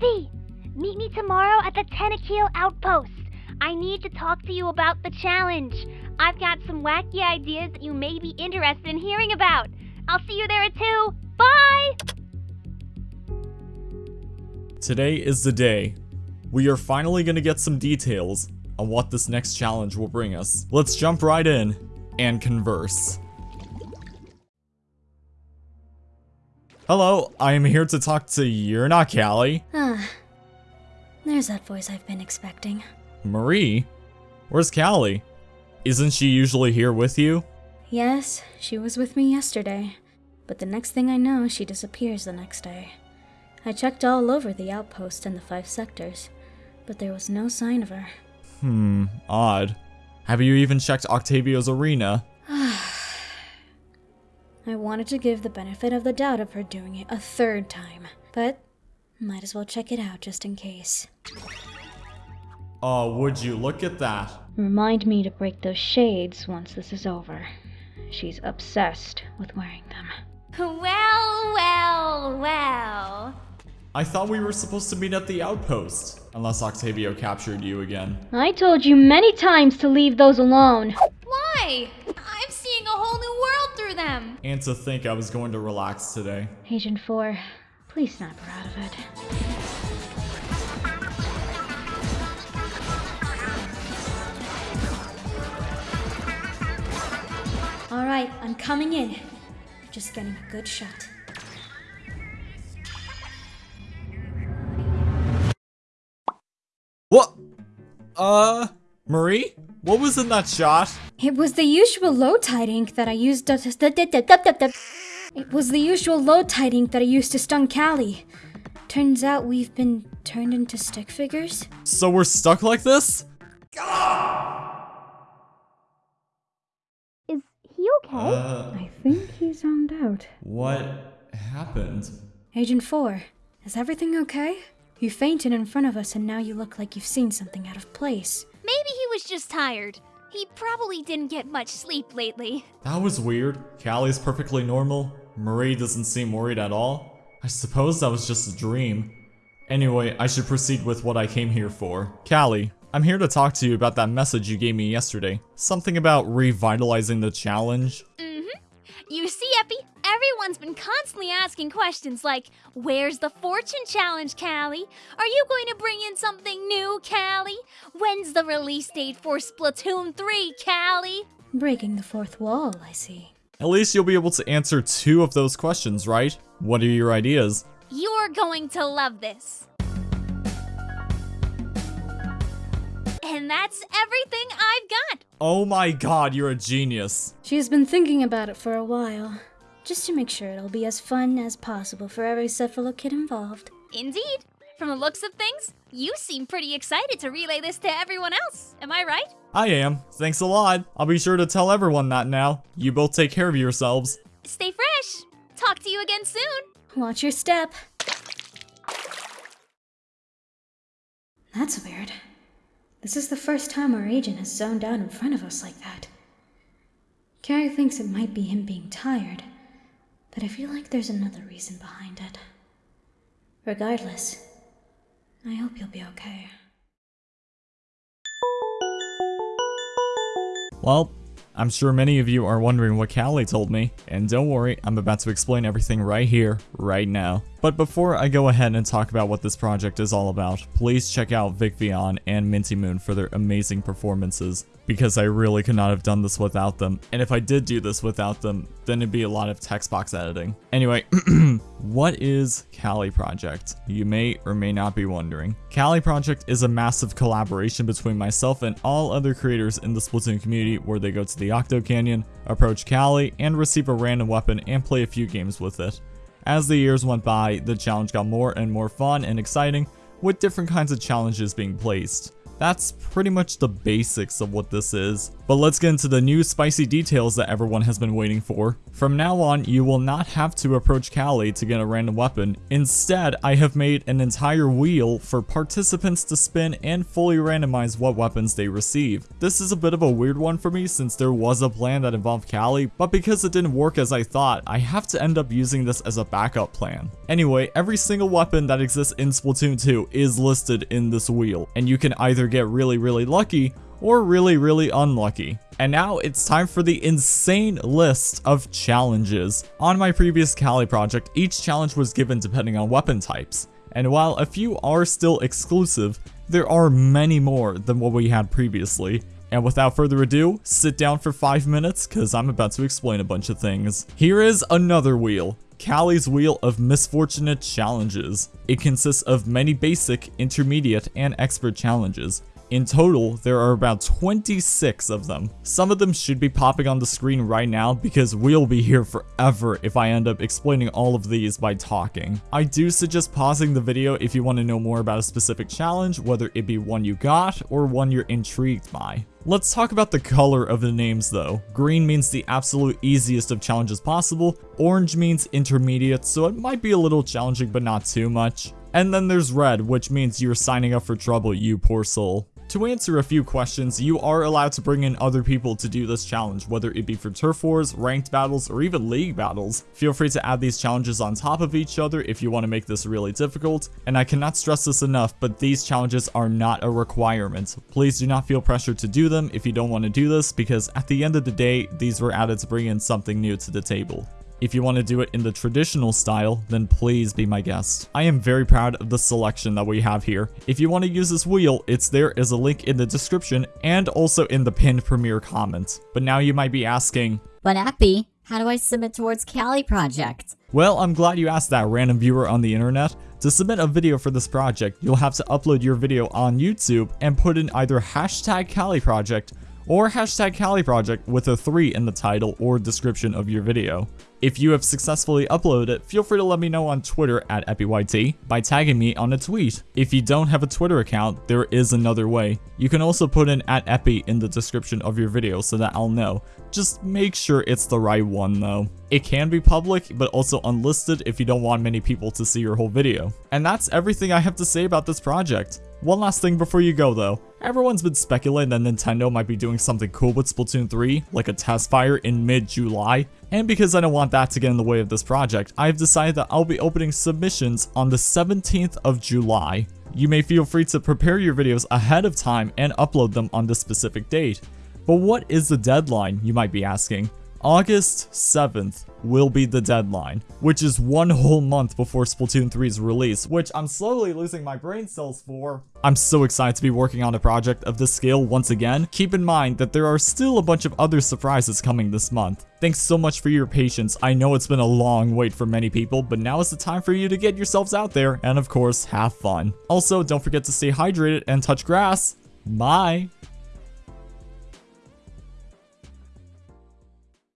Meet me tomorrow at the Tentakeel Outpost. I need to talk to you about the challenge. I've got some wacky ideas that you may be interested in hearing about. I'll see you there at 2. Bye! Today is the day. We are finally gonna get some details on what this next challenge will bring us. Let's jump right in and converse. Hello, I am here to talk to You're not Callie. Ah, there's that voice I've been expecting. Marie? Where's Callie? Isn't she usually here with you? Yes, she was with me yesterday, but the next thing I know, she disappears the next day. I checked all over the outpost and the five sectors, but there was no sign of her. Hmm, odd. Have you even checked Octavio's arena? I wanted to give the benefit of the doubt of her doing it a third time, but might as well check it out just in case. Oh, would you look at that? Remind me to break those shades once this is over. She's obsessed with wearing them. Well, well, well. I thought we were supposed to meet at the outpost. Unless Octavio captured you again. I told you many times to leave those alone. Why? World through them. And to think I was going to relax today. Agent 4, please snap her out of it. Alright, I'm coming in. Just getting a good shot. What? Uh, Marie? What was in that shot? It was the usual low tide ink that I used to. It was the usual low tide ink that I used to stun Callie. Turns out we've been turned into stick figures. So we're stuck like this? Is he okay? Uh, I think he's zoned out. what happened? Agent 4, is everything okay? You fainted in front of us and now you look like you've seen something out of place. Maybe he was just tired. He probably didn't get much sleep lately. That was weird. Callie's perfectly normal. Marie doesn't seem worried at all. I suppose that was just a dream. Anyway, I should proceed with what I came here for. Callie, I'm here to talk to you about that message you gave me yesterday. Something about revitalizing the challenge. Mm-hmm. You see, Epi, everyone's been constantly asking questions like, Where's the fortune challenge, Callie? Are you going to bring in something new, Callie? When's the release date for Splatoon 3, Callie? Breaking the fourth wall, I see. At least you'll be able to answer two of those questions, right? What are your ideas? You're going to love this. And that's everything I've got. Oh my god, you're a genius. She's been thinking about it for a while, just to make sure it'll be as fun as possible for every Cephalo kid involved. Indeed. From the looks of things, you seem pretty excited to relay this to everyone else. Am I right? I am. Thanks a lot. I'll be sure to tell everyone that now. You both take care of yourselves. Stay fresh. Talk to you again soon. Watch your step. That's weird. This is the first time our agent has zoned out in front of us like that. Callie thinks it might be him being tired, but I feel like there's another reason behind it. Regardless, I hope you'll be okay. Well, I'm sure many of you are wondering what Callie told me, and don't worry, I'm about to explain everything right here, right now. But before I go ahead and talk about what this project is all about, please check out Vic Vion and Minty Moon for their amazing performances, because I really could not have done this without them, and if I did do this without them, then it'd be a lot of text box editing. Anyway, what is Callie Project? You may or may not be wondering. Callie Project is a massive collaboration between myself and all other creators in the Splatoon community where they go to the Octo Canyon, approach Callie, and receive a random weapon and play a few games with it. As the years went by, the challenge got more and more fun and exciting, with different kinds of challenges being placed. That's pretty much the basics of what this is. But let's get into the new spicy details that everyone has been waiting for. From now on, you will not have to approach Callie to get a random weapon. Instead, I have made an entire wheel for participants to spin and fully randomize what weapons they receive. This is a bit of a weird one for me since there was a plan that involved Callie, but because it didn't work as I thought, I have to end up using this as a backup plan. Anyway, every single weapon that exists in Splatoon 2 is listed in this wheel, and you can either get really really lucky or really really unlucky. And now it's time for the insane list of challenges. On my previous Callie project, each challenge was given depending on weapon types. And while a few are still exclusive, there are many more than what we had previously. And without further ado, sit down for 5 minutes cause I'm about to explain a bunch of things. Here is another wheel. Callie's Wheel of Misfortunate Challenges. It consists of many basic, intermediate, and expert challenges. In total, there are about 26 of them. Some of them should be popping on the screen right now because we'll be here forever if I end up explaining all of these by talking. I do suggest pausing the video if you want to know more about a specific challenge, whether it be one you got or one you're intrigued by. Let's talk about the color of the names though. Green means the absolute easiest of challenges possible, orange means intermediate, so it might be a little challenging but not too much. And then there's red, which means you're signing up for trouble, you poor soul. To answer a few questions, you are allowed to bring in other people to do this challenge, whether it be for turf wars, ranked battles, or even league battles. Feel free to add these challenges on top of each other if you want to make this really difficult, and I cannot stress this enough, but these challenges are not a requirement. Please do not feel pressured to do them if you don't want to do this, because at the end of the day, these were added to bring in something new to the table. If you want to do it in the traditional style, then please be my guest. I am very proud of the selection that we have here. If you want to use this wheel, it's there as a link in the description and also in the pinned premiere comment. But now you might be asking, But Epi, how do I submit towards Callie project? well, I'm glad you asked that random viewer on the internet. To submit a video for this project, you'll have to upload your video on YouTube and put in either hashtag Cali project or hashtag Callie project with a 3 in the title or description of your video. If you have successfully uploaded it, feel free to let me know on Twitter at EpiYT by tagging me on a tweet. If you don't have a Twitter account, there is another way. You can also put in at Epi in the description of your video so that I'll know. Just make sure it's the right one though. It can be public, but also unlisted if you don't want many people to see your whole video. And that's everything I have to say about this project. One last thing before you go though. Everyone's been speculating that Nintendo might be doing something cool with Splatoon 3, like a test fire in mid-July, and because I don't want that to get in the way of this project, I've decided that I'll be opening submissions on the 17th of July. You may feel free to prepare your videos ahead of time and upload them on this specific date. But what is the deadline, you might be asking? August 7th will be the deadline, which is one whole month before Splatoon 3's release, which I'm slowly losing my brain cells for. I'm so excited to be working on a project of this scale once again. Keep in mind that there are still a bunch of other surprises coming this month. Thanks so much for your patience. I know it's been a long wait for many people, but now is the time for you to get yourselves out there and of course, have fun. Also, don't forget to stay hydrated and touch grass. Bye!